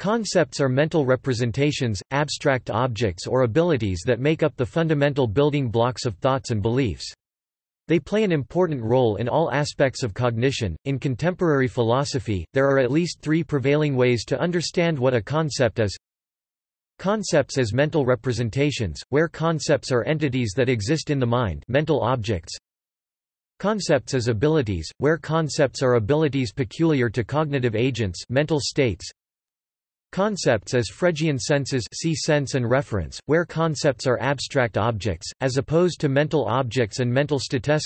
Concepts are mental representations, abstract objects or abilities that make up the fundamental building blocks of thoughts and beliefs. They play an important role in all aspects of cognition. In contemporary philosophy, there are at least three prevailing ways to understand what a concept is. Concepts as mental representations, where concepts are entities that exist in the mind mental objects. Concepts as abilities, where concepts are abilities peculiar to cognitive agents mental states. Concepts as Fregean senses see sense and reference, where concepts are abstract objects, as opposed to mental objects and mental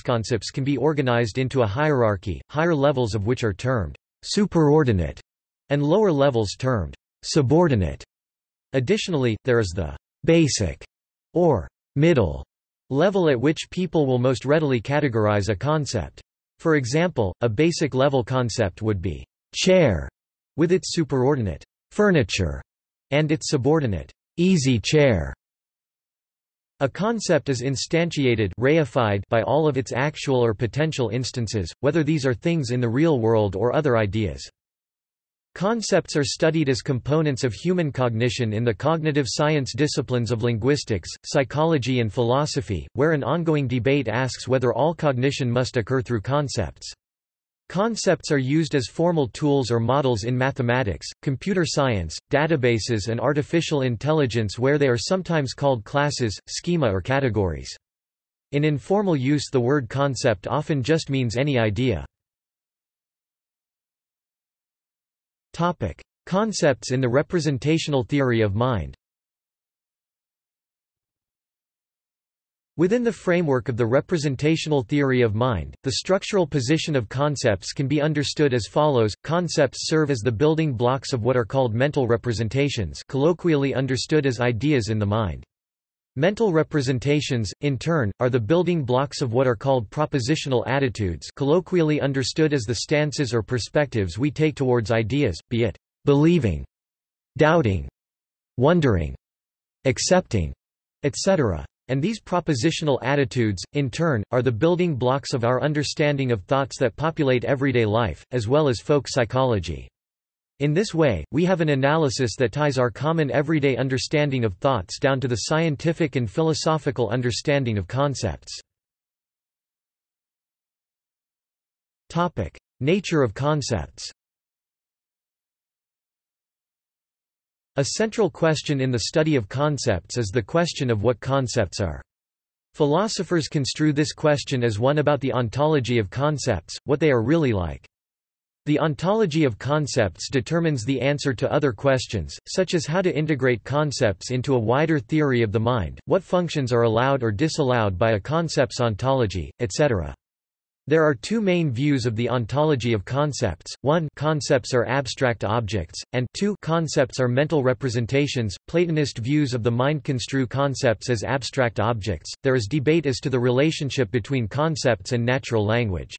concepts can be organized into a hierarchy, higher levels of which are termed superordinate, and lower levels termed subordinate. Additionally, there is the basic or middle level at which people will most readily categorize a concept. For example, a basic level concept would be chair with its superordinate furniture, and its subordinate, easy chair. A concept is instantiated reified by all of its actual or potential instances, whether these are things in the real world or other ideas. Concepts are studied as components of human cognition in the cognitive science disciplines of linguistics, psychology and philosophy, where an ongoing debate asks whether all cognition must occur through concepts. Concepts are used as formal tools or models in mathematics, computer science, databases and artificial intelligence where they are sometimes called classes, schema or categories. In informal use the word concept often just means any idea. Topic: Concepts in the representational theory of mind Within the framework of the representational theory of mind, the structural position of concepts can be understood as follows. Concepts serve as the building blocks of what are called mental representations colloquially understood as ideas in the mind. Mental representations, in turn, are the building blocks of what are called propositional attitudes colloquially understood as the stances or perspectives we take towards ideas, be it believing, doubting, wondering, accepting, etc. And these propositional attitudes, in turn, are the building blocks of our understanding of thoughts that populate everyday life, as well as folk psychology. In this way, we have an analysis that ties our common everyday understanding of thoughts down to the scientific and philosophical understanding of concepts. Nature of concepts A central question in the study of concepts is the question of what concepts are. Philosophers construe this question as one about the ontology of concepts, what they are really like. The ontology of concepts determines the answer to other questions, such as how to integrate concepts into a wider theory of the mind, what functions are allowed or disallowed by a concept's ontology, etc. There are two main views of the ontology of concepts. 1 Concepts are abstract objects, and 2 Concepts are mental representations. Platonist views of the mind construe concepts as abstract objects. There is debate as to the relationship between concepts and natural language.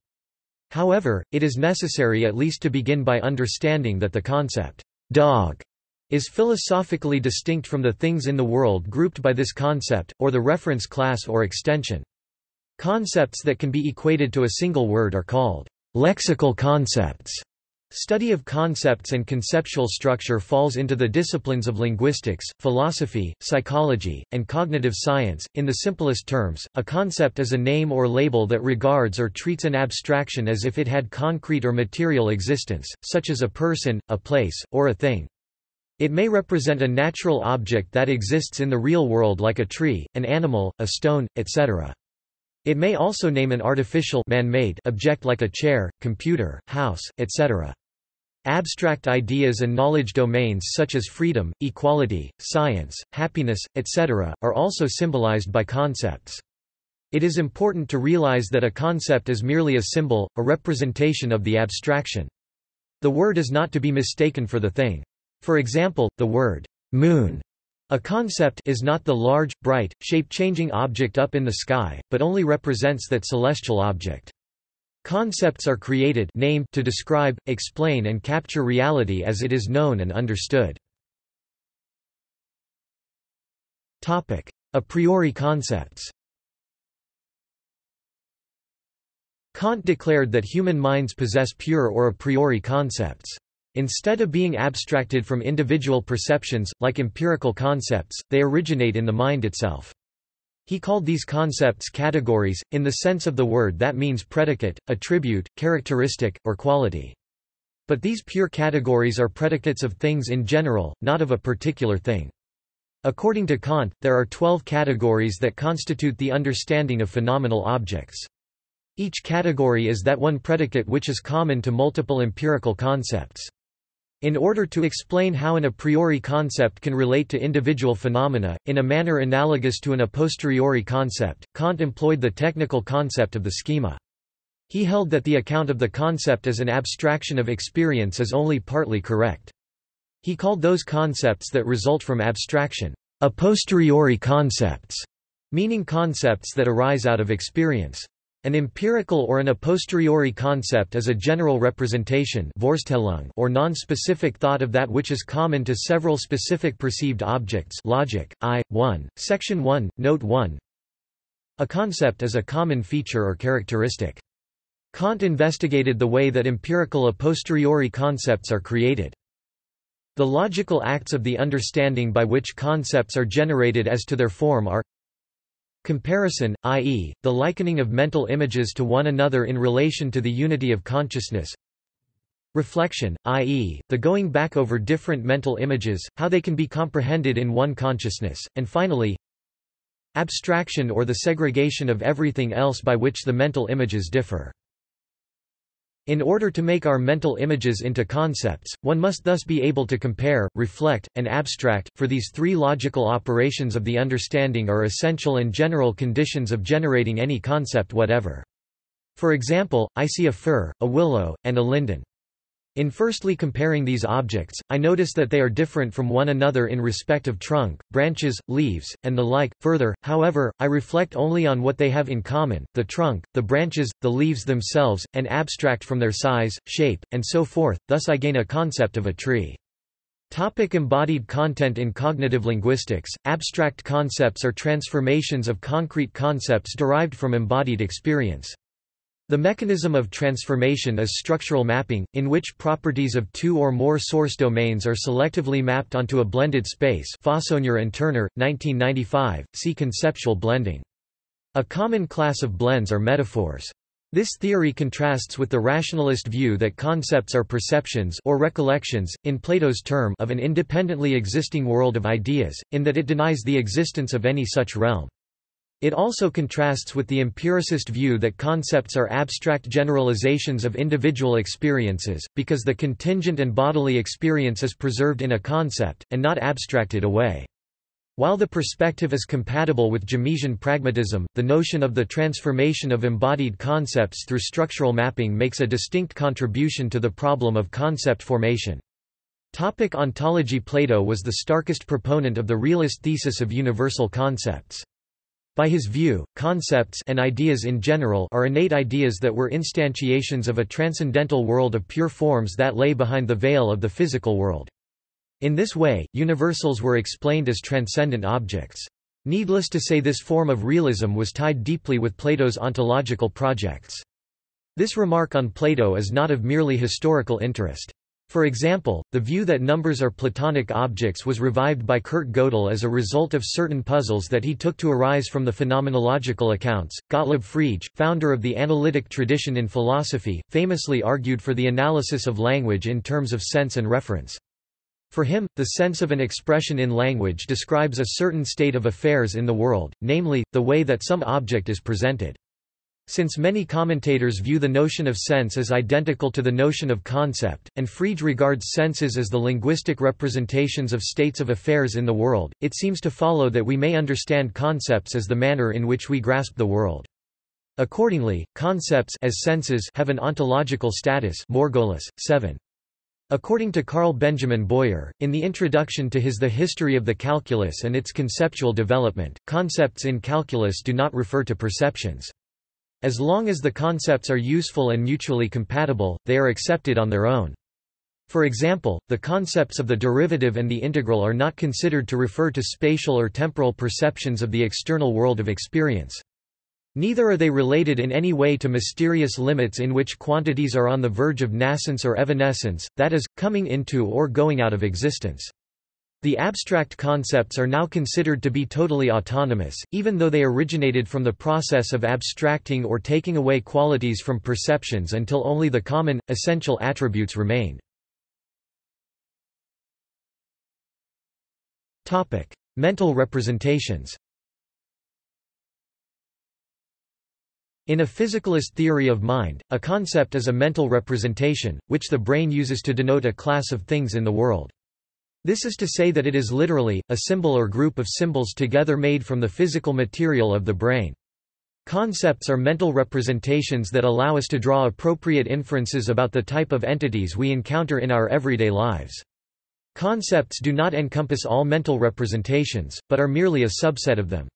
However, it is necessary at least to begin by understanding that the concept dog is philosophically distinct from the things in the world grouped by this concept, or the reference class or extension. Concepts that can be equated to a single word are called lexical concepts. Study of concepts and conceptual structure falls into the disciplines of linguistics, philosophy, psychology, and cognitive science. In the simplest terms, a concept is a name or label that regards or treats an abstraction as if it had concrete or material existence, such as a person, a place, or a thing. It may represent a natural object that exists in the real world like a tree, an animal, a stone, etc. It may also name an artificial man-made object like a chair, computer, house, etc. Abstract ideas and knowledge domains such as freedom, equality, science, happiness, etc., are also symbolized by concepts. It is important to realize that a concept is merely a symbol, a representation of the abstraction. The word is not to be mistaken for the thing. For example, the word moon a concept is not the large, bright, shape-changing object up in the sky, but only represents that celestial object. Concepts are created named to describe, explain and capture reality as it is known and understood. Topic: A priori concepts Kant declared that human minds possess pure or a priori concepts. Instead of being abstracted from individual perceptions, like empirical concepts, they originate in the mind itself. He called these concepts categories, in the sense of the word that means predicate, attribute, characteristic, or quality. But these pure categories are predicates of things in general, not of a particular thing. According to Kant, there are twelve categories that constitute the understanding of phenomenal objects. Each category is that one predicate which is common to multiple empirical concepts. In order to explain how an a priori concept can relate to individual phenomena, in a manner analogous to an a posteriori concept, Kant employed the technical concept of the schema. He held that the account of the concept as an abstraction of experience is only partly correct. He called those concepts that result from abstraction, a posteriori concepts, meaning concepts that arise out of experience. An empirical or an a posteriori concept is a general representation or non-specific thought of that which is common to several specific perceived objects logic, I, 1, section 1, note 1. A concept is a common feature or characteristic. Kant investigated the way that empirical a posteriori concepts are created. The logical acts of the understanding by which concepts are generated as to their form are Comparison, i.e., the likening of mental images to one another in relation to the unity of consciousness. Reflection, i.e., the going back over different mental images, how they can be comprehended in one consciousness, and finally, abstraction or the segregation of everything else by which the mental images differ. In order to make our mental images into concepts, one must thus be able to compare, reflect, and abstract, for these three logical operations of the understanding are essential and general conditions of generating any concept whatever. For example, I see a fir, a willow, and a linden. In firstly comparing these objects, I notice that they are different from one another in respect of trunk, branches, leaves, and the like. Further, however, I reflect only on what they have in common, the trunk, the branches, the leaves themselves, and abstract from their size, shape, and so forth, thus I gain a concept of a tree. Topic embodied content In cognitive linguistics, abstract concepts are transformations of concrete concepts derived from embodied experience. The mechanism of transformation is structural mapping, in which properties of two or more source domains are selectively mapped onto a blended space Fauconnier and Turner, 1995, see conceptual blending. A common class of blends are metaphors. This theory contrasts with the rationalist view that concepts are perceptions or recollections, in Plato's term of an independently existing world of ideas, in that it denies the existence of any such realm. It also contrasts with the empiricist view that concepts are abstract generalizations of individual experiences, because the contingent and bodily experience is preserved in a concept, and not abstracted away. While the perspective is compatible with Jamesian pragmatism, the notion of the transformation of embodied concepts through structural mapping makes a distinct contribution to the problem of concept formation. Topic ontology Plato was the starkest proponent of the realist thesis of universal concepts. By his view, concepts and ideas in general are innate ideas that were instantiations of a transcendental world of pure forms that lay behind the veil of the physical world. In this way, universals were explained as transcendent objects. Needless to say this form of realism was tied deeply with Plato's ontological projects. This remark on Plato is not of merely historical interest. For example, the view that numbers are Platonic objects was revived by Kurt Gödel as a result of certain puzzles that he took to arise from the phenomenological accounts. Gottlob Frege, founder of the analytic tradition in philosophy, famously argued for the analysis of language in terms of sense and reference. For him, the sense of an expression in language describes a certain state of affairs in the world, namely, the way that some object is presented. Since many commentators view the notion of sense as identical to the notion of concept, and Frege regards senses as the linguistic representations of states of affairs in the world, it seems to follow that we may understand concepts as the manner in which we grasp the world. Accordingly, concepts as senses have an ontological status Margolis, 7. According to Carl Benjamin Boyer, in the introduction to his The History of the Calculus and its Conceptual Development, concepts in calculus do not refer to perceptions. As long as the concepts are useful and mutually compatible, they are accepted on their own. For example, the concepts of the derivative and the integral are not considered to refer to spatial or temporal perceptions of the external world of experience. Neither are they related in any way to mysterious limits in which quantities are on the verge of nascence or evanescence, that is, coming into or going out of existence. The abstract concepts are now considered to be totally autonomous, even though they originated from the process of abstracting or taking away qualities from perceptions until only the common, essential attributes remain. Mental representations In a physicalist theory of mind, a concept is a mental representation, which the brain uses to denote a class of things in the world. This is to say that it is literally, a symbol or group of symbols together made from the physical material of the brain. Concepts are mental representations that allow us to draw appropriate inferences about the type of entities we encounter in our everyday lives. Concepts do not encompass all mental representations, but are merely a subset of them.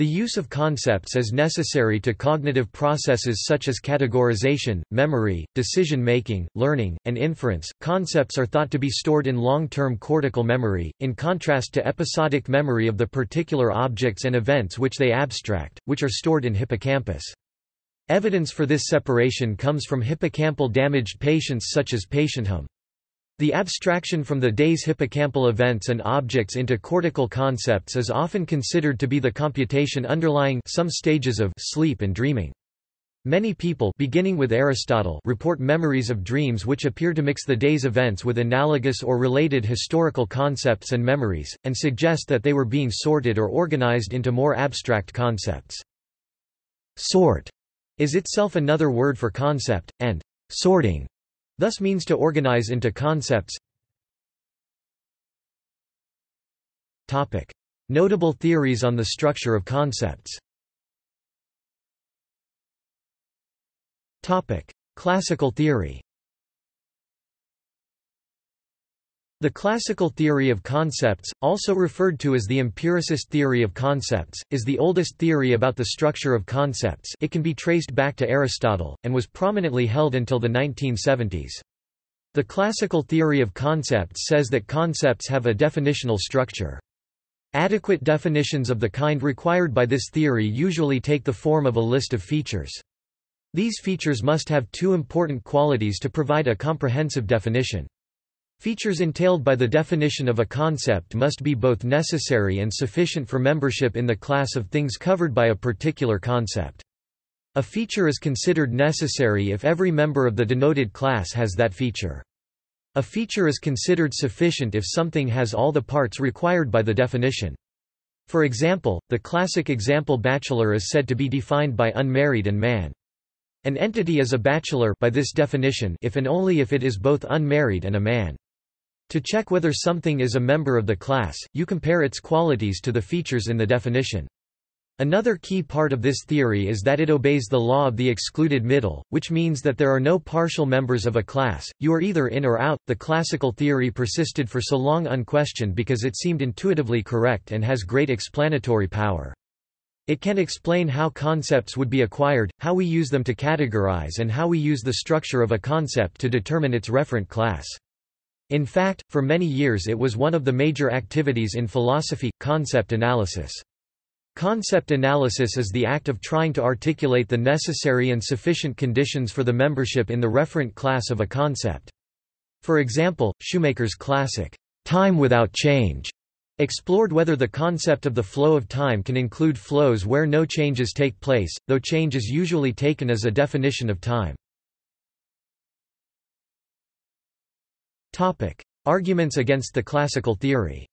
The use of concepts is necessary to cognitive processes such as categorization, memory, decision-making, learning, and inference. Concepts are thought to be stored in long-term cortical memory, in contrast to episodic memory of the particular objects and events which they abstract, which are stored in hippocampus. Evidence for this separation comes from hippocampal damaged patients such as PatientHum. The abstraction from the day's hippocampal events and objects into cortical concepts is often considered to be the computation underlying some stages of sleep and dreaming. Many people beginning with Aristotle report memories of dreams which appear to mix the day's events with analogous or related historical concepts and memories, and suggest that they were being sorted or organized into more abstract concepts. Sort is itself another word for concept, and sorting thus means to organize into concepts. Topic. Notable theories on the structure of concepts Topic. Classical theory The classical theory of concepts, also referred to as the empiricist theory of concepts, is the oldest theory about the structure of concepts it can be traced back to Aristotle, and was prominently held until the 1970s. The classical theory of concepts says that concepts have a definitional structure. Adequate definitions of the kind required by this theory usually take the form of a list of features. These features must have two important qualities to provide a comprehensive definition. Features entailed by the definition of a concept must be both necessary and sufficient for membership in the class of things covered by a particular concept. A feature is considered necessary if every member of the denoted class has that feature. A feature is considered sufficient if something has all the parts required by the definition. For example, the classic example bachelor is said to be defined by unmarried and man. An entity is a bachelor by this definition if and only if it is both unmarried and a man. To check whether something is a member of the class, you compare its qualities to the features in the definition. Another key part of this theory is that it obeys the law of the excluded middle, which means that there are no partial members of a class, you are either in or out. The classical theory persisted for so long unquestioned because it seemed intuitively correct and has great explanatory power. It can explain how concepts would be acquired, how we use them to categorize and how we use the structure of a concept to determine its referent class. In fact, for many years it was one of the major activities in philosophy, concept analysis. Concept analysis is the act of trying to articulate the necessary and sufficient conditions for the membership in the referent class of a concept. For example, Shoemaker's classic, Time Without Change, explored whether the concept of the flow of time can include flows where no changes take place, though change is usually taken as a definition of time. Topic. Arguments against the classical theory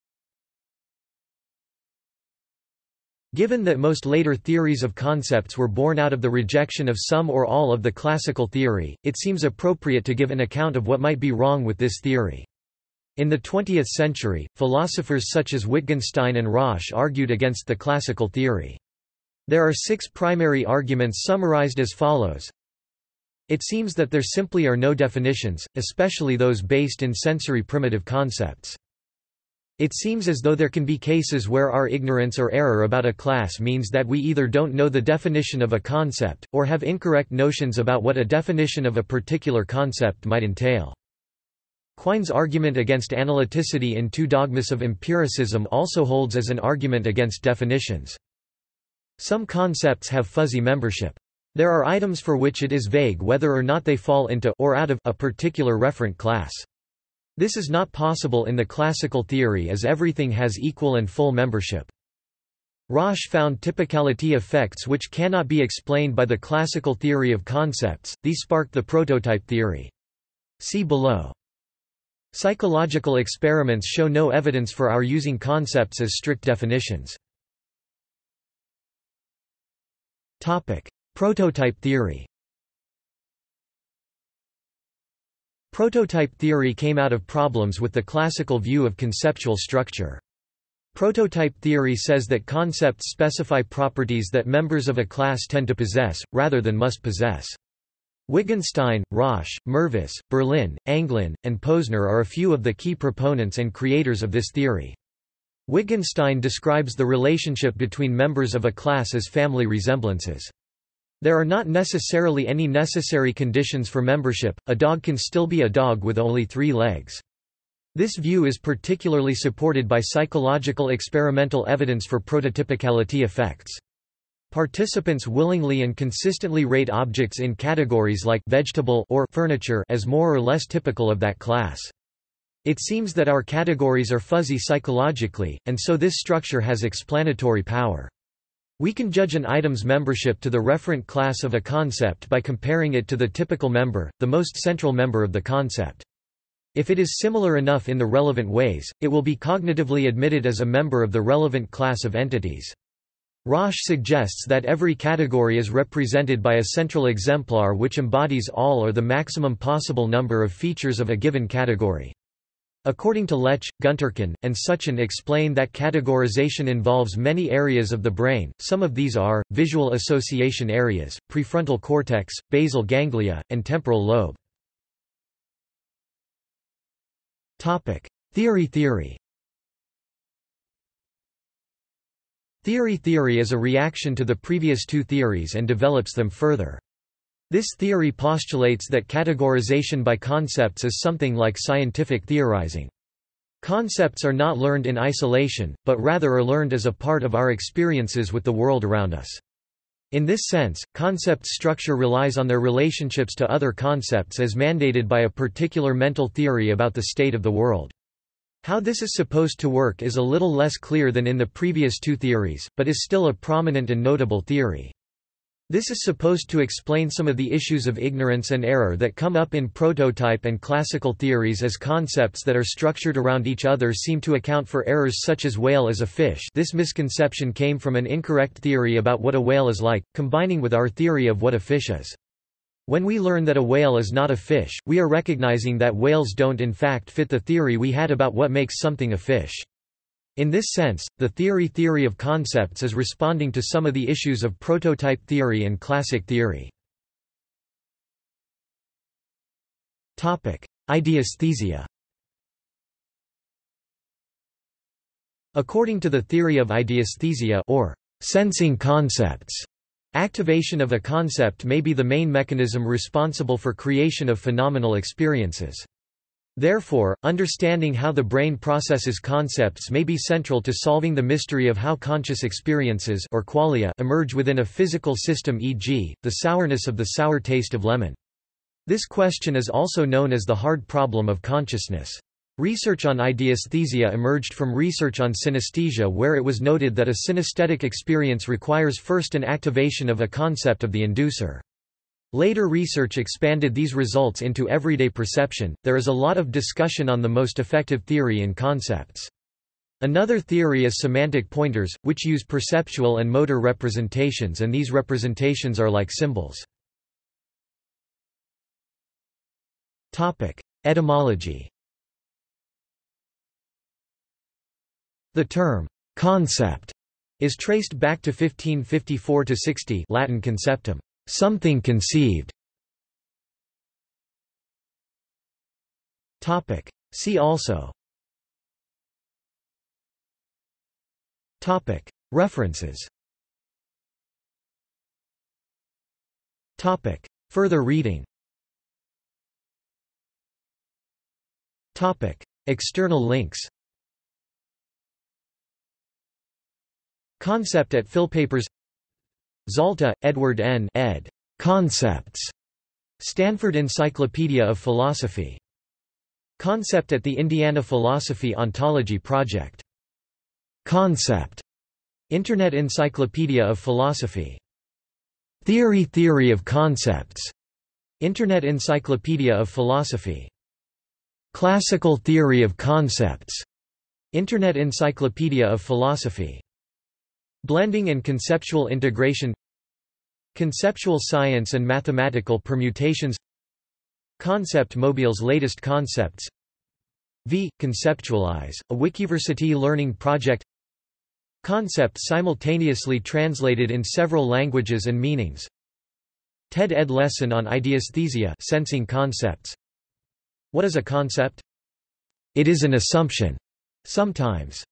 Given that most later theories of concepts were born out of the rejection of some or all of the classical theory, it seems appropriate to give an account of what might be wrong with this theory. In the 20th century, philosophers such as Wittgenstein and Rosch argued against the classical theory. There are six primary arguments summarized as follows. It seems that there simply are no definitions, especially those based in sensory primitive concepts. It seems as though there can be cases where our ignorance or error about a class means that we either don't know the definition of a concept, or have incorrect notions about what a definition of a particular concept might entail. Quine's argument against analyticity in Two Dogmas of Empiricism also holds as an argument against definitions. Some concepts have fuzzy membership. There are items for which it is vague whether or not they fall into or out of a particular referent class. This is not possible in the classical theory as everything has equal and full membership. Rosch found typicality effects which cannot be explained by the classical theory of concepts, these sparked the prototype theory. See below. Psychological experiments show no evidence for our using concepts as strict definitions. Prototype theory Prototype theory came out of problems with the classical view of conceptual structure. Prototype theory says that concepts specify properties that members of a class tend to possess, rather than must possess. Wittgenstein, Rosch, Mervis, Berlin, Anglin, and Posner are a few of the key proponents and creators of this theory. Wittgenstein describes the relationship between members of a class as family resemblances. There are not necessarily any necessary conditions for membership, a dog can still be a dog with only three legs. This view is particularly supported by psychological experimental evidence for prototypicality effects. Participants willingly and consistently rate objects in categories like vegetable or furniture as more or less typical of that class. It seems that our categories are fuzzy psychologically, and so this structure has explanatory power. We can judge an item's membership to the referent class of a concept by comparing it to the typical member, the most central member of the concept. If it is similar enough in the relevant ways, it will be cognitively admitted as a member of the relevant class of entities. Rosch suggests that every category is represented by a central exemplar which embodies all or the maximum possible number of features of a given category. According to Lech, Güntürkün, and Suchan explain that categorization involves many areas of the brain, some of these are, visual association areas, prefrontal cortex, basal ganglia, and temporal lobe. Topic: Theory theory. Theory theory is a reaction to the previous two theories and develops them further. This theory postulates that categorization by concepts is something like scientific theorizing. Concepts are not learned in isolation, but rather are learned as a part of our experiences with the world around us. In this sense, concept structure relies on their relationships to other concepts as mandated by a particular mental theory about the state of the world. How this is supposed to work is a little less clear than in the previous two theories, but is still a prominent and notable theory. This is supposed to explain some of the issues of ignorance and error that come up in prototype and classical theories as concepts that are structured around each other seem to account for errors such as whale as a fish this misconception came from an incorrect theory about what a whale is like, combining with our theory of what a fish is. When we learn that a whale is not a fish, we are recognizing that whales don't in fact fit the theory we had about what makes something a fish. In this sense, the theory theory of concepts is responding to some of the issues of prototype theory and classic theory. Ideasthesia According to the theory of ideasthesia or sensing concepts, activation of a concept may be the main mechanism responsible for creation of phenomenal experiences. Therefore, understanding how the brain processes concepts may be central to solving the mystery of how conscious experiences or qualia emerge within a physical system e.g., the sourness of the sour taste of lemon. This question is also known as the hard problem of consciousness. Research on ideasthesia emerged from research on synesthesia where it was noted that a synesthetic experience requires first an activation of a concept of the inducer. Later research expanded these results into everyday perception. There is a lot of discussion on the most effective theory in concepts. Another theory is semantic pointers, which use perceptual and motor representations and these representations are like symbols. Etymology The term, concept, is traced back to 1554–60 Latin conceptum, Something conceived. Topic. See also. Topic. References. Topic. Further reading. Topic. External links. Concept at Philpapers Zalta, Edward N. ed. Concepts. Stanford Encyclopedia of Philosophy. Concept at the Indiana Philosophy Ontology Project. Concept. Internet Encyclopedia of Philosophy. Theory Theory of Concepts. Internet Encyclopedia of Philosophy. Classical Theory of Concepts. Internet Encyclopedia of Philosophy. Blending and conceptual integration Conceptual science and mathematical permutations Concept Mobile's latest concepts V. Conceptualize, a Wikiversity learning project Concept simultaneously translated in several languages and meanings TED Ed lesson on ideasthesia sensing concepts What is a concept? It is an assumption. Sometimes